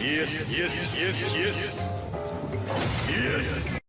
Yes, yes, yes, yes. Yes.